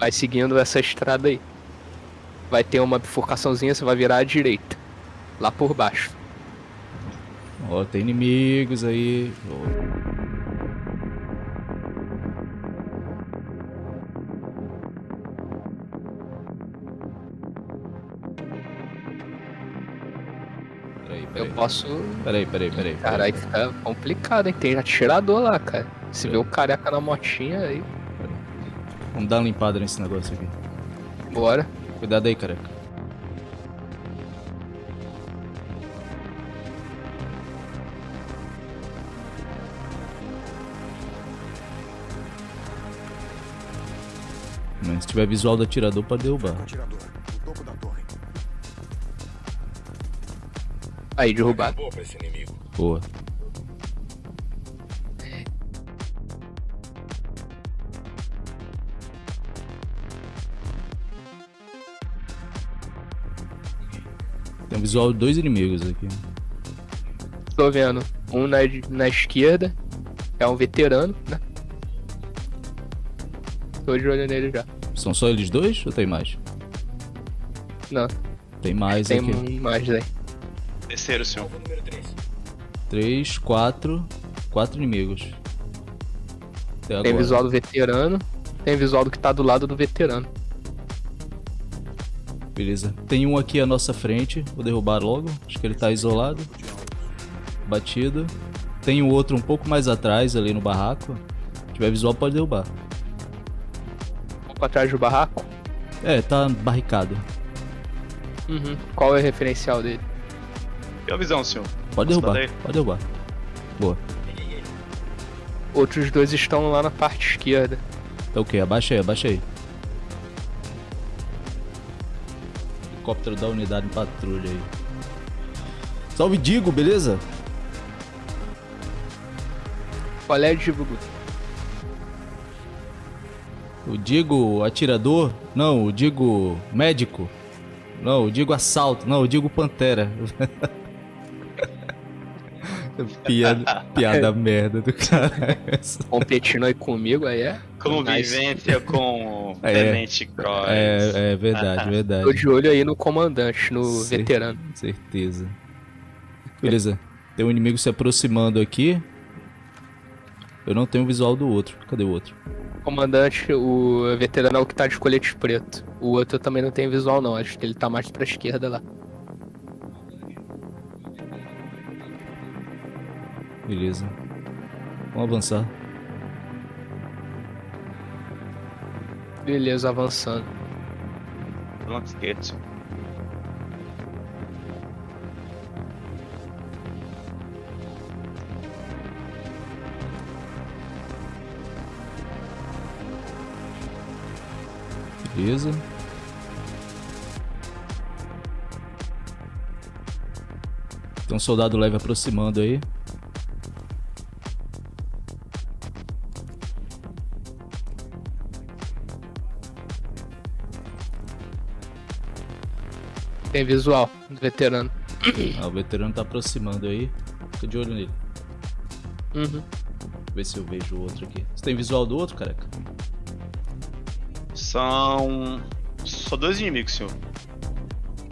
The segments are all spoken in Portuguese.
Vai seguindo essa estrada aí. Vai ter uma bifurcaçãozinha, você vai virar à direita. Lá por baixo. Ó, tem inimigos aí. Peraí, Eu posso. Peraí, peraí, peraí. Caralho, fica complicado, hein? Tem atirador lá, cara. Se vê o careca na motinha aí, Vamos dar uma limpada nesse negócio aqui. bora. Cuidado aí, careca. Mas se tiver visual do atirador, pode derrubar. Aí, derrubado. Boa Tem visual de dois inimigos aqui. Tô vendo. Um na, na esquerda. É um veterano, né? Tô de olho nele já. São só eles dois ou tem mais? Não, Tem mais tem aqui. um mais aí. Terceiro, senhor. Número 3. Três, quatro. Quatro inimigos. Até agora. Tem visual do veterano. Tem visual do que tá do lado do veterano. Beleza. Tem um aqui à nossa frente. Vou derrubar logo. Acho que ele tá isolado. Batido. Tem um outro um pouco mais atrás, ali no barraco. Se tiver visual, pode derrubar. Um pouco atrás do barraco. É, tá barricado. Uhum. Qual é o referencial dele? E a visão, senhor? Pode Posso derrubar. Pode derrubar. Boa. Outros dois estão lá na parte esquerda. Tá ok, abaixa aí, abaixa aí. Helicóptero da unidade em patrulha aí. Salve Digo, beleza? Qual é, Digo? O Digo atirador? Não, o Digo médico? Não, o Digo assalto? Não, o Digo pantera. piada, piada merda do cara. Competindo aí comigo, aí é? Convivência com É. Tenente Cross. É, é verdade, Tô verdade. de olho aí no comandante, no veterano. Certeza. Beleza. Tem um inimigo se aproximando aqui. Eu não tenho o visual do outro. Cadê o outro? Comandante, o veterano é o que tá de colete preto. O outro também não tem visual, não. Acho que ele tá mais pra esquerda lá. Beleza. Vamos avançar. Beleza, avançando. Esquerdo, senhor. Beleza. Tem um soldado leve aproximando aí. Tem visual do veterano. Ah, o veterano tá aproximando aí. Tô de olho nele. Uhum. Ver se eu vejo o outro aqui. Você tem visual do outro, careca? São. Só dois inimigos, senhor.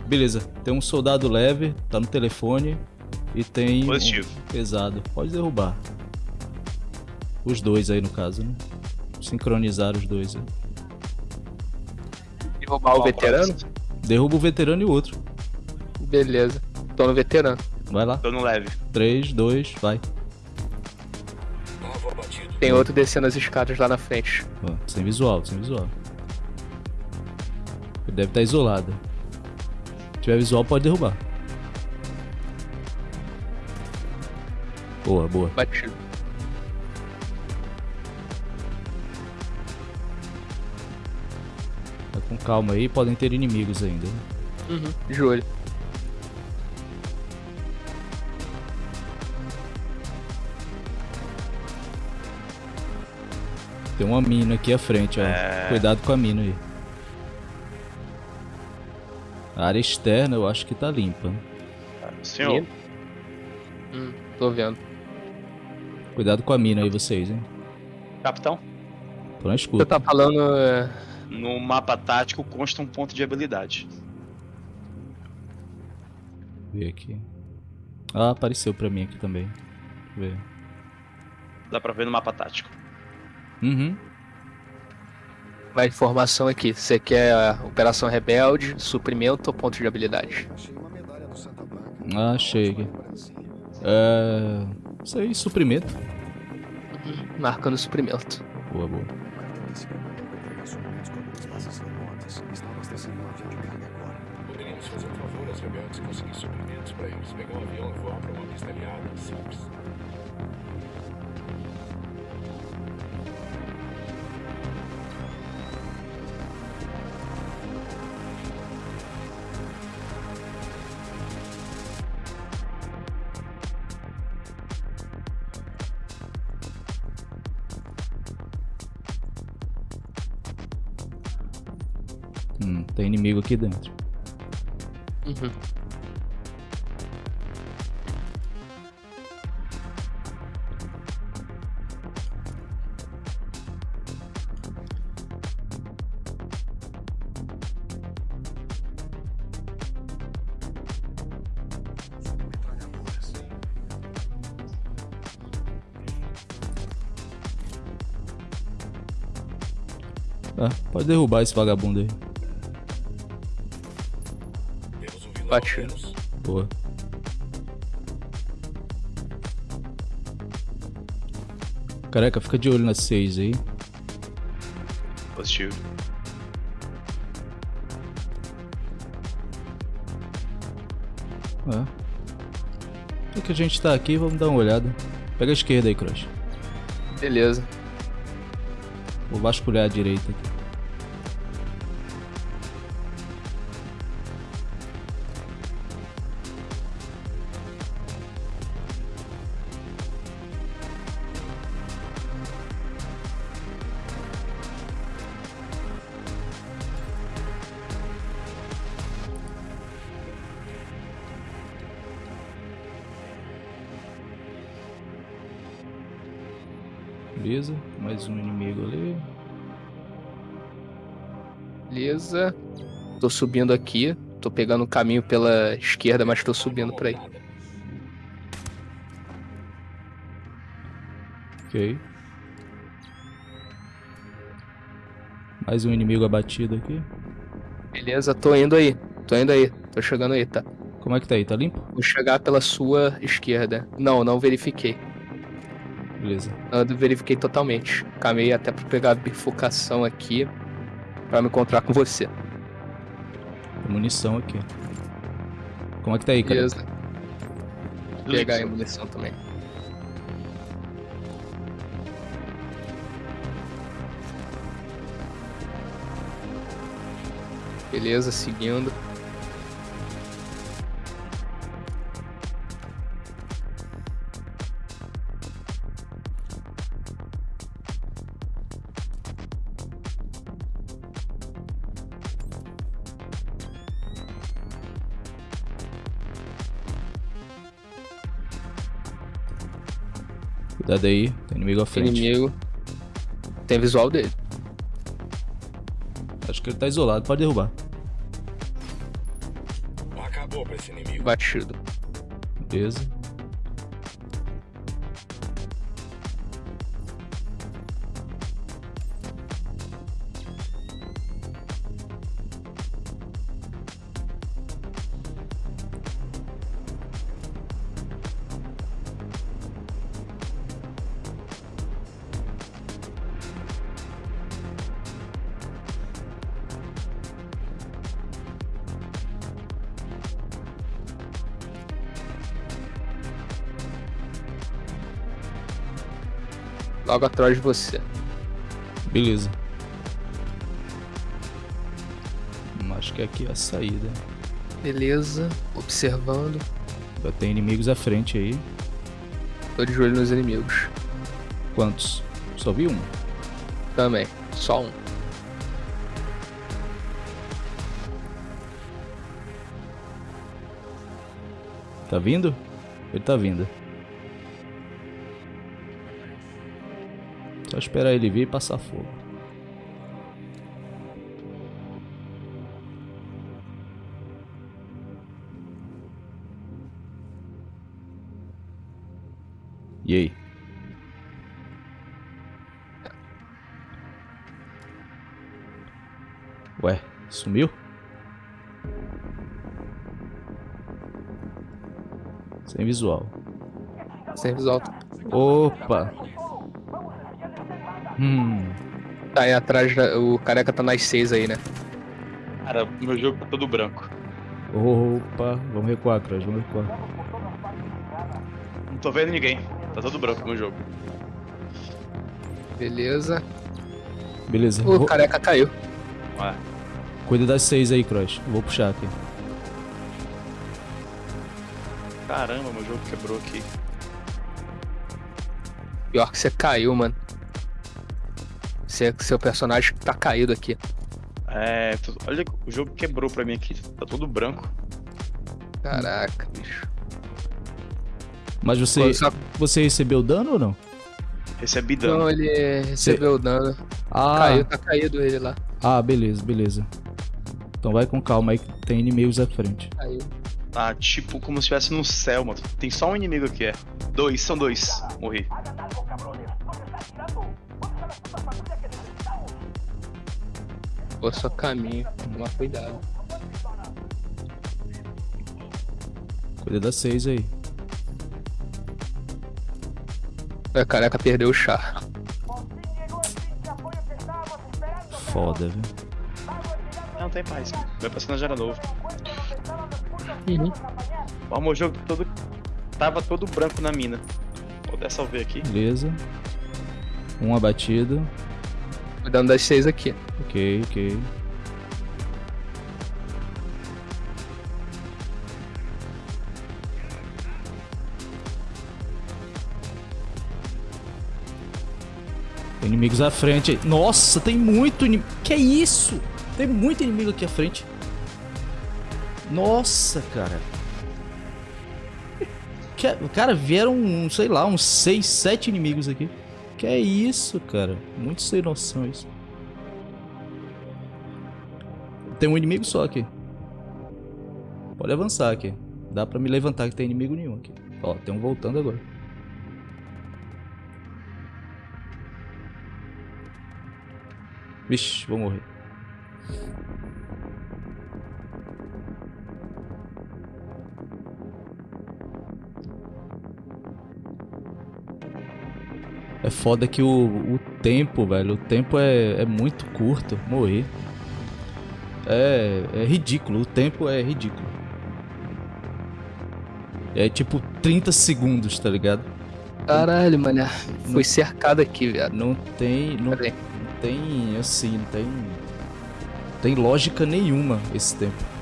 Beleza. Tem um soldado leve, tá no telefone. E tem. Positivo. Um pesado. Pode derrubar. Os dois aí no caso, né? Sincronizar os dois aí. Derrubar o veterano? Derruba o veterano e o outro. Beleza. Tô no veterano. Vai lá. Tô no leve. 3, 2, vai. Tem outro descendo as escadas lá na frente. Ó, sem visual, sem visual. Ele deve estar isolado. Se tiver visual, pode derrubar. Boa, boa. Batido. Calma aí, podem ter inimigos ainda. né? Uhum. De olho. Tem uma mina aqui à frente, ó. É. Cuidado com a mina aí. A área externa eu acho que tá limpa. Senhor? Hum, tô vendo. Cuidado com a mina aí, vocês, hein? capitão? Tô na Você escuta. tá falando é, No mapa tático consta um ponto de habilidade. Ver aqui. Ah, apareceu pra mim aqui também. Deixa eu ver. Dá pra ver no mapa tático. Uhum. Vai informação aqui. Você quer Operação Rebelde, suprimento ou ponto de habilidade? Achei uma medalha do Santa Blanca. Ah, achei. É. Isso aí, suprimento. Marcando suprimento. Boa, boa. Remotas. Está abastecendo um avião de carga agora. Poderíamos fazer um favor aos rebeldes e conseguir suprimentos para eles. Pegar um avião e voar para uma pista aliada. Simples. Hum, tem inimigo aqui dentro. Uhum. Ah, pode derrubar esse vagabundo aí. Menos. Boa. Careca, fica de olho nas seis aí. Positivo. Ah. Já que a gente tá aqui, vamos dar uma olhada. Pega a esquerda aí, Crush. Beleza. Vou vasculhar a direita aqui. Beleza, mais um inimigo ali. Beleza. Tô subindo aqui. Tô pegando o caminho pela esquerda, mas tô subindo pra aí. Ok. Mais um inimigo abatido aqui. Beleza, tô indo aí. Tô indo aí. Tô chegando aí, tá? Como é que tá aí? Tá limpo? Vou chegar pela sua esquerda. Não, não verifiquei. Beleza. Eu verifiquei totalmente. Camei até pra pegar a bifurcação aqui. Pra me encontrar com você. Tem munição aqui. Como é que tá aí, cara? Beleza. Pegar aí a munição também. Beleza, seguindo. Cuidado aí, tem inimigo à frente. Inimigo. Tem visual dele. Acho que ele tá isolado, pode derrubar. Acabou pra esse inimigo. Batido. Beleza. Logo atrás de você. Beleza. Hum, Acho que aqui é a saída. Beleza. Observando. Já tem inimigos à frente aí. Tô de olho nos inimigos. Quantos? Só vi um. Também. Só um. Tá vindo? Ele tá vindo. Só esperar ele vir e passar fogo. E aí? Ué, sumiu? Sem visual. Sem visual. Opa! Hum, Tá aí atrás, da- o careca tá nas seis aí, né? Cara, meu jogo tá todo branco. opa. Vamos recuar, Crash, vamos recuar. Não tô vendo ninguém. Tá todo branco meu jogo. Beleza. Beleza. O vou- careca caiu. Ué. Cuida das seis aí, Crush. Vou puxar aqui. Caramba, meu jogo quebrou aqui. Pior que você caiu, mano. Você, seu personagem tá caído aqui. É. Olha, o jogo quebrou pra mim aqui. Tá todo branco. Caraca, bicho. Mas você, Pô, só- você recebeu dano ou não? Recebi dano. Não, ele recebeu dano. Ah, Caiu, tá caído ele lá. ah, beleza, beleza. Então vai com calma aí que tem inimigos à frente. Caiu. Tá tipo como se estivesse no céu, mano. Tem só um inimigo aqui, é. Dois, são dois. Morri. Pô, só caminho. Toma cuidado. Cuida das seis aí. O careca perdeu o char. Foda, viu? Não, tem mais. Meu personagem era novo. Uhum. Ó, meu jogo todo. Tava todo branco na mina. Vou dar salve aqui. Beleza. Um abatido. Cuidando das seis aqui. Ok, ok. Inimigos à frente. Nossa, tem muito inimigo. Que é isso? Tem muito inimigo aqui à frente. Nossa, cara. Que- Cara, vieram, sei lá, uns 6, 7 inimigos aqui. Que é isso, cara? Muito sem noção isso. Tem um inimigo só aqui. Pode avançar aqui. Dá pra me levantar que tem inimigo nenhum aqui. Ó, tem um voltando agora. Vixe, vou morrer. É foda que o, o tempo, velho, o tempo é, é muito curto. Morrer. É, é ridículo, o tempo é ridículo. É tipo 30 segundos, tá ligado? Caralho, mano. Fui cercado aqui, viado. Não tem. Não, não tem assim, não tem. Não tem lógica nenhuma esse tempo.